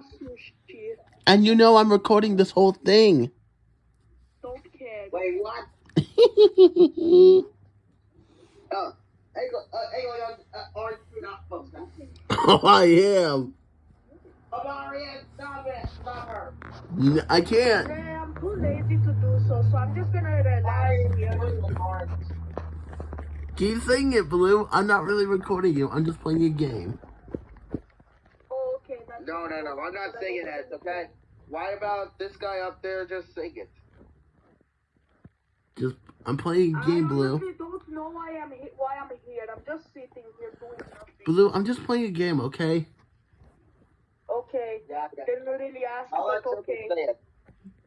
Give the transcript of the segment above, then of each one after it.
sushi. And you know I'm recording this whole thing. Don't care. Wait, what? Oh, hey, go, uh, hey, go, orange, you're not supposed to. I am. Oh, Marianne, stop her. N- I can't. Yeah, I'm too lazy to do so, so I'm just gonna relax here. Keep saying it, Blue. I'm not really recording you. I'm just playing a game. Okay, that's No, no, no, I'm not singing that, okay? Why about this guy up there just sing it? Just I'm playing a I game, Blue. honestly don't know why I'm why I'm here. I'm just sitting here doing nothing. Blue, I'm just playing a game, okay? Okay. Yeah, yeah. Didn't really ask, I'll let but you okay. say it.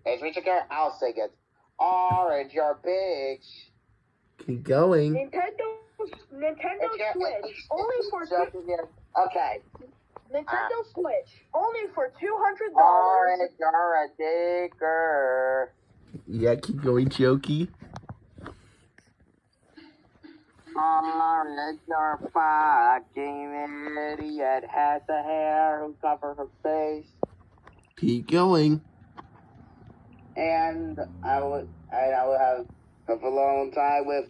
Hey, Richard Garrett, I'll sing it. Orange, you're big. Keep going. Nintendo Nintendo It's Switch it's- only for two. Okay. Nintendo ah. Switch only for two hundred dollars. Orange, you're a digger. Yeah, keep going, Jokey. Orange, you're a fucking idiot. Has a hair who cover her face. Keep going. And I would, and I would have a alone time with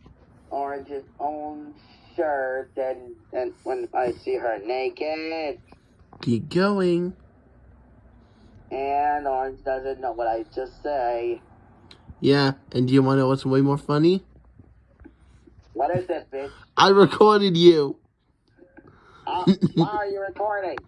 Orange's own shirt, and and when I see her naked, Keep going. and Orange doesn't know what I just say. Yeah, and do you want to know what's way more funny? What is this, bitch? I recorded you. Uh, why are you recording?